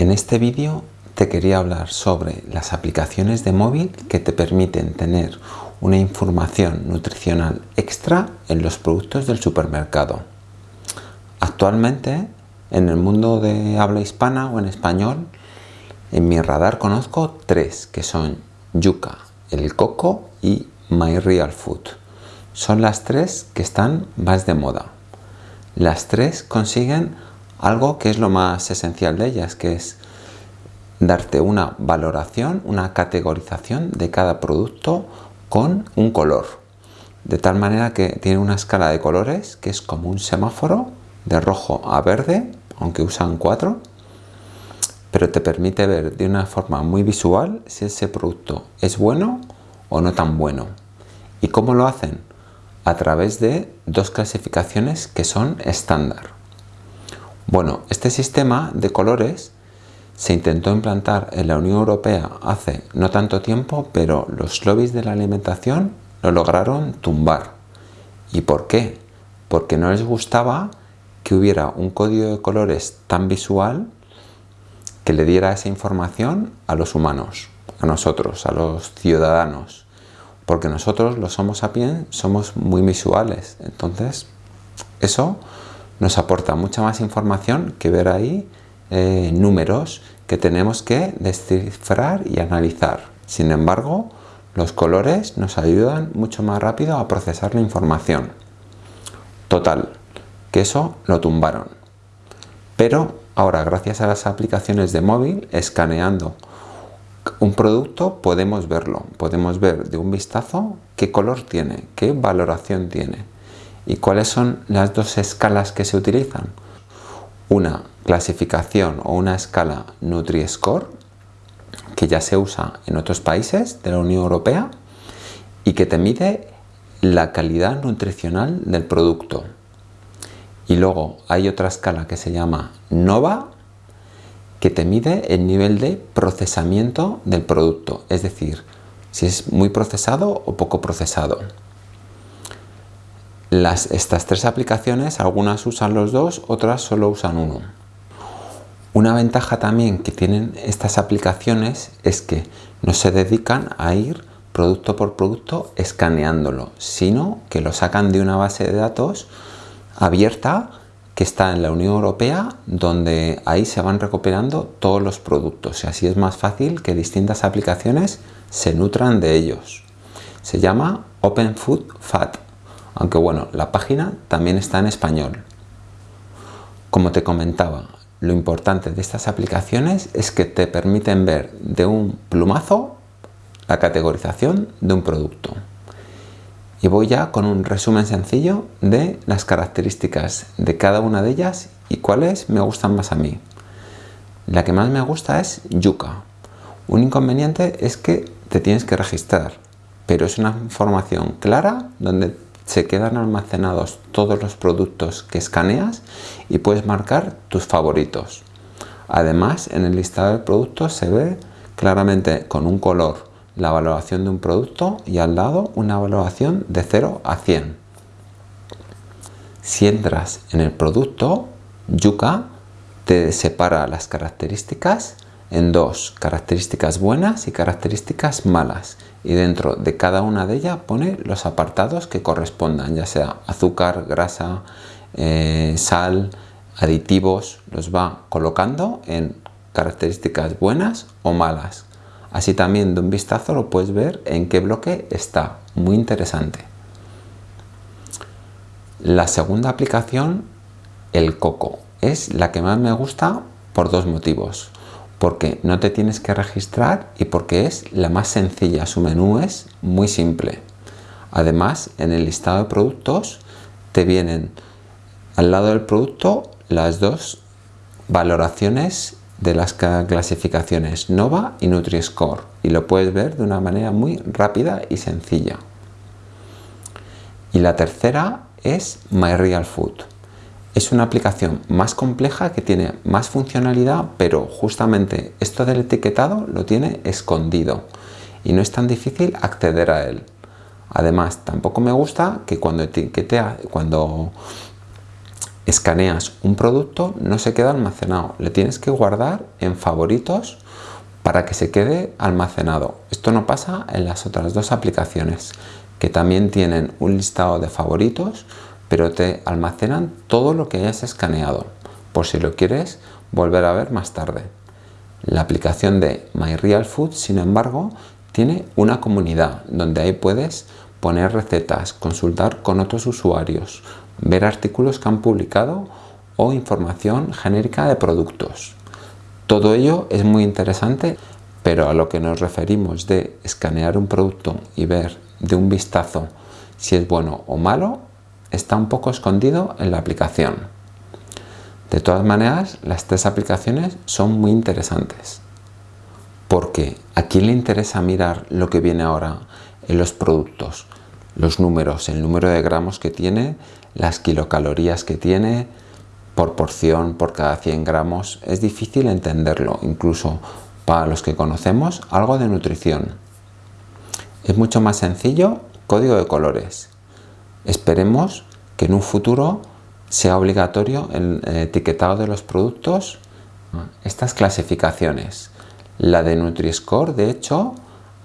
En este vídeo te quería hablar sobre las aplicaciones de móvil que te permiten tener una información nutricional extra en los productos del supermercado. Actualmente, en el mundo de habla hispana o en español, en mi radar conozco tres, que son Yuca, el coco y My Real Food. Son las tres que están más de moda. Las tres consiguen algo que es lo más esencial de ellas, que es darte una valoración, una categorización de cada producto con un color. De tal manera que tiene una escala de colores que es como un semáforo de rojo a verde, aunque usan cuatro, pero te permite ver de una forma muy visual si ese producto es bueno o no tan bueno. ¿Y cómo lo hacen? A través de dos clasificaciones que son estándar. Bueno, este sistema de colores se intentó implantar en la Unión Europea hace no tanto tiempo, pero los lobbies de la alimentación lo lograron tumbar. ¿Y por qué? Porque no les gustaba que hubiera un código de colores tan visual que le diera esa información a los humanos, a nosotros, a los ciudadanos. Porque nosotros, los Homo sapiens, somos muy visuales. Entonces, eso nos aporta mucha más información que ver ahí eh, números que tenemos que descifrar y analizar. Sin embargo, los colores nos ayudan mucho más rápido a procesar la información. Total, que eso lo tumbaron. Pero ahora, gracias a las aplicaciones de móvil, escaneando un producto podemos verlo, podemos ver de un vistazo qué color tiene, qué valoración tiene. ¿Y cuáles son las dos escalas que se utilizan? Una clasificación o una escala Nutri-Score, que ya se usa en otros países de la Unión Europea y que te mide la calidad nutricional del producto. Y luego hay otra escala que se llama NOVA, que te mide el nivel de procesamiento del producto, es decir, si es muy procesado o poco procesado estas tres aplicaciones, algunas usan los dos, otras solo usan uno. Una ventaja también que tienen estas aplicaciones es que no se dedican a ir producto por producto escaneándolo, sino que lo sacan de una base de datos abierta que está en la Unión Europea donde ahí se van recuperando todos los productos y así es más fácil que distintas aplicaciones se nutran de ellos. Se llama Open Food Fat aunque bueno, la página también está en español. Como te comentaba, lo importante de estas aplicaciones es que te permiten ver de un plumazo la categorización de un producto. Y voy ya con un resumen sencillo de las características de cada una de ellas y cuáles me gustan más a mí. La que más me gusta es yuca. Un inconveniente es que te tienes que registrar, pero es una información clara donde se quedan almacenados todos los productos que escaneas y puedes marcar tus favoritos. Además, en el listado de productos se ve claramente con un color la valoración de un producto y al lado una valoración de 0 a 100. Si entras en el producto, Yuka te separa las características en dos, características buenas y características malas y dentro de cada una de ellas pone los apartados que correspondan, ya sea azúcar, grasa, eh, sal, aditivos, los va colocando en características buenas o malas. Así también de un vistazo lo puedes ver en qué bloque está, muy interesante. La segunda aplicación, el coco, es la que más me gusta por dos motivos porque no te tienes que registrar y porque es la más sencilla. Su menú es muy simple. Además, en el listado de productos te vienen al lado del producto las dos valoraciones de las clasificaciones NOVA y Nutri-Score y lo puedes ver de una manera muy rápida y sencilla. Y la tercera es My Real Food. Es una aplicación más compleja que tiene más funcionalidad, pero justamente esto del etiquetado lo tiene escondido y no es tan difícil acceder a él. Además, tampoco me gusta que cuando etiquetea, cuando escaneas un producto, no se queda almacenado. Le tienes que guardar en favoritos para que se quede almacenado. Esto no pasa en las otras dos aplicaciones, que también tienen un listado de favoritos, pero te almacenan todo lo que hayas escaneado, por si lo quieres volver a ver más tarde. La aplicación de MyRealFood, sin embargo, tiene una comunidad donde ahí puedes poner recetas, consultar con otros usuarios, ver artículos que han publicado o información genérica de productos. Todo ello es muy interesante, pero a lo que nos referimos de escanear un producto y ver de un vistazo si es bueno o malo, está un poco escondido en la aplicación. De todas maneras, las tres aplicaciones son muy interesantes. Porque ¿a quién le interesa mirar lo que viene ahora en los productos? Los números, el número de gramos que tiene, las kilocalorías que tiene, por porción, por cada 100 gramos. Es difícil entenderlo, incluso para los que conocemos algo de nutrición. Es mucho más sencillo, código de colores. Esperemos que en un futuro sea obligatorio el etiquetado de los productos estas clasificaciones. La de Nutri-Score, de hecho,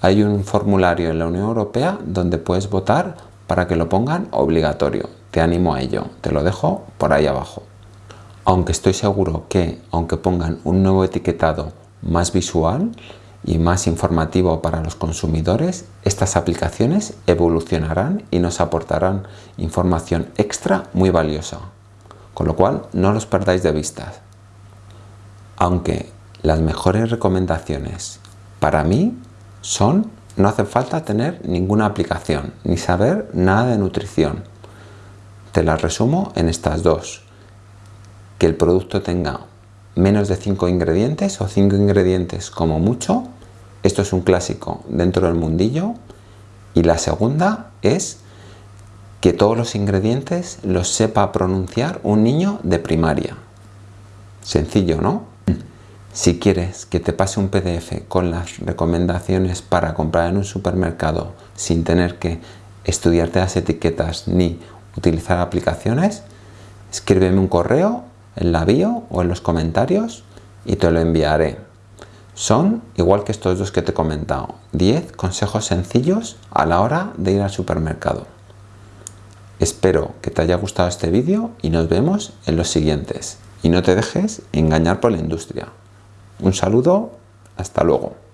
hay un formulario en la Unión Europea donde puedes votar para que lo pongan obligatorio. Te animo a ello, te lo dejo por ahí abajo. Aunque estoy seguro que, aunque pongan un nuevo etiquetado más visual y más informativo para los consumidores, estas aplicaciones evolucionarán y nos aportarán información extra muy valiosa con lo cual no los perdáis de vista. Aunque las mejores recomendaciones para mí son no hace falta tener ninguna aplicación ni saber nada de nutrición. Te las resumo en estas dos. Que el producto tenga menos de 5 ingredientes o 5 ingredientes como mucho. Esto es un clásico dentro del mundillo. Y la segunda es que todos los ingredientes los sepa pronunciar un niño de primaria. Sencillo, ¿no? Si quieres que te pase un PDF con las recomendaciones para comprar en un supermercado sin tener que estudiarte las etiquetas ni utilizar aplicaciones, escríbeme un correo en la bio o en los comentarios y te lo enviaré. Son, igual que estos dos que te he comentado, 10 consejos sencillos a la hora de ir al supermercado. Espero que te haya gustado este vídeo y nos vemos en los siguientes. Y no te dejes engañar por la industria. Un saludo, hasta luego.